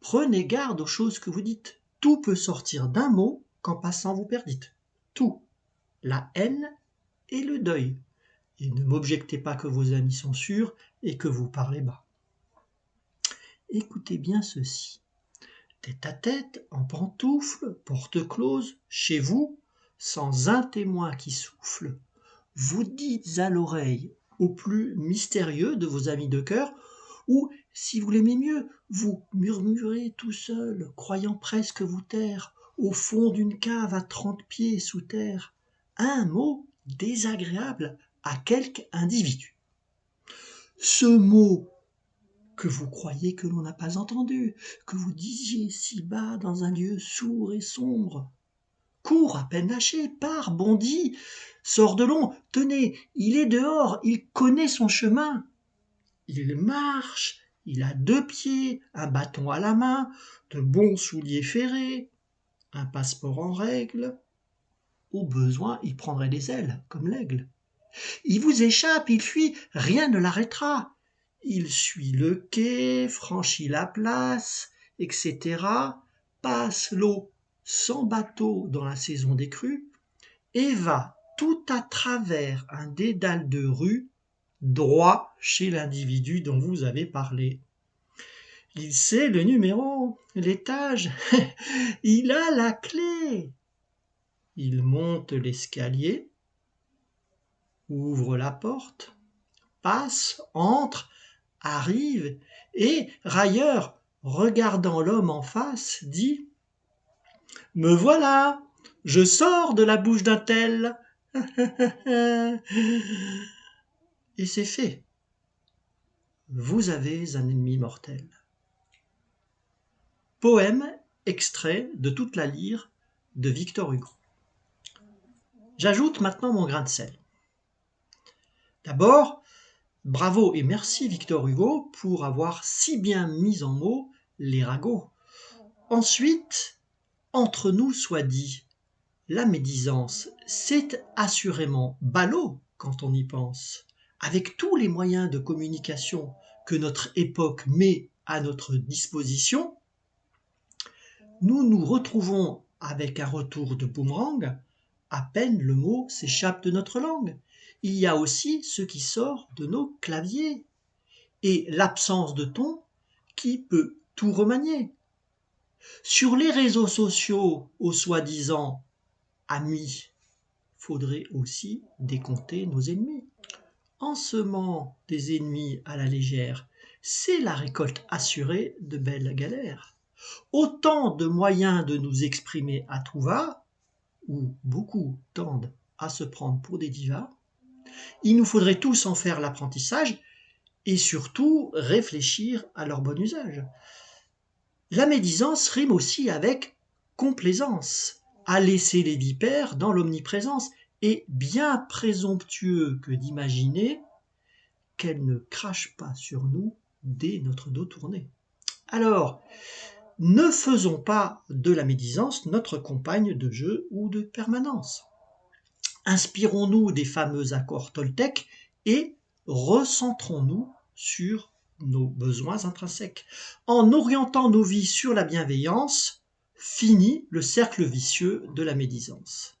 Prenez garde aux choses que vous dites. Tout peut sortir d'un mot qu'en passant vous perdites. Tout. La haine et le deuil. Et ne m'objectez pas que vos amis sont sûrs et que vous parlez bas. Écoutez bien ceci. Tête à tête, en pantoufle, porte close, chez vous, sans un témoin qui souffle, vous dites à l'oreille au plus mystérieux de vos amis de cœur, ou, si vous l'aimez mieux, vous murmurez tout seul, croyant presque vous taire, au fond d'une cave à trente pieds sous terre, un mot désagréable à quelque individu. Ce mot que vous croyez que l'on n'a pas entendu, que vous disiez si bas dans un lieu sourd et sombre, cours à peine lâché, pars, bondis, sors de long, tenez, il est dehors, il connaît son chemin. Il marche, il a deux pieds, un bâton à la main, de bons souliers ferrés, un passeport en règle. Au besoin, il prendrait des ailes, comme l'aigle. Il vous échappe, il fuit, rien ne l'arrêtera. Il suit le quai, franchit la place, etc., passe l'eau sans bateau dans la saison des crues, et va tout à travers un dédale de rue, droit chez l'individu dont vous avez parlé. Il sait le numéro, l'étage, il a la clé. Il monte l'escalier, ouvre la porte, passe, entre, arrive, et, railleur, regardant l'homme en face, dit Me voilà, je sors de la bouche d'un tel. et c'est fait. Vous avez un ennemi mortel. Poème extrait de toute la lyre de Victor Hugo. J'ajoute maintenant mon grain de sel. D'abord, bravo et merci Victor Hugo pour avoir si bien mis en mots les ragots. Ensuite, entre nous soit dit, la médisance, c'est assurément ballot quand on y pense. Avec tous les moyens de communication que notre époque met à notre disposition, nous nous retrouvons avec un retour de boomerang, à peine le mot s'échappe de notre langue. Il y a aussi ce qui sort de nos claviers, et l'absence de ton qui peut tout remanier. Sur les réseaux sociaux, aux soi-disant amis, faudrait aussi décompter nos ennemis. En semant des ennemis à la légère, c'est la récolte assurée de belles galères autant de moyens de nous exprimer à tout va, où beaucoup tendent à se prendre pour des divas, il nous faudrait tous en faire l'apprentissage et surtout réfléchir à leur bon usage. La médisance rime aussi avec complaisance, à laisser les vipères dans l'omniprésence, et bien présomptueux que d'imaginer qu'elles ne crachent pas sur nous dès notre dos tourné. Alors, ne faisons pas de la médisance notre compagne de jeu ou de permanence. Inspirons-nous des fameux accords Toltec et recentrons-nous sur nos besoins intrinsèques. En orientant nos vies sur la bienveillance, finit le cercle vicieux de la médisance.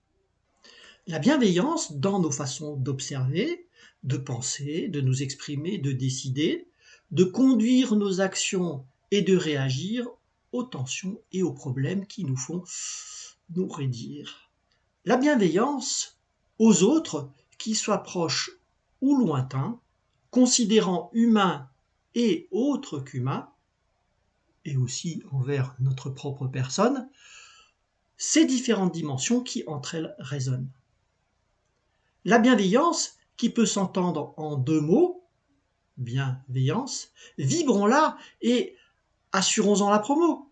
La bienveillance dans nos façons d'observer, de penser, de nous exprimer, de décider, de conduire nos actions et de réagir aux tensions et aux problèmes qui nous font nous raidir. La bienveillance aux autres, qu'ils soient proches ou lointains, considérant humains et autres qu'humains, et aussi envers notre propre personne, ces différentes dimensions qui entre elles résonnent. La bienveillance, qui peut s'entendre en deux mots, bienveillance, vibrons-la et assurons-en la promo.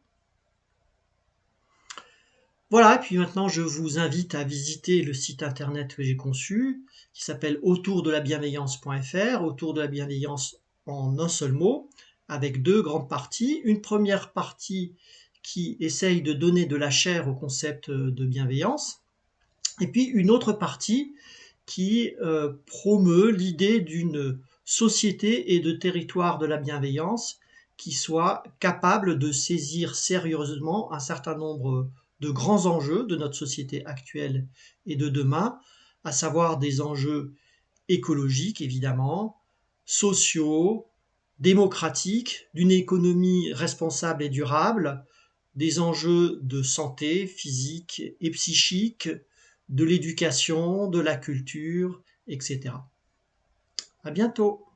Voilà, et puis maintenant je vous invite à visiter le site internet que j'ai conçu, qui s'appelle autour de la bienveillance.fr, autour de la bienveillance en un seul mot, avec deux grandes parties. Une première partie qui essaye de donner de la chair au concept de bienveillance, et puis une autre partie qui euh, promeut l'idée d'une société et de territoire de la bienveillance qui soit capable de saisir sérieusement un certain nombre de grands enjeux de notre société actuelle et de demain, à savoir des enjeux écologiques évidemment, sociaux, démocratiques, d'une économie responsable et durable, des enjeux de santé physique et psychique, de l'éducation, de la culture, etc. À bientôt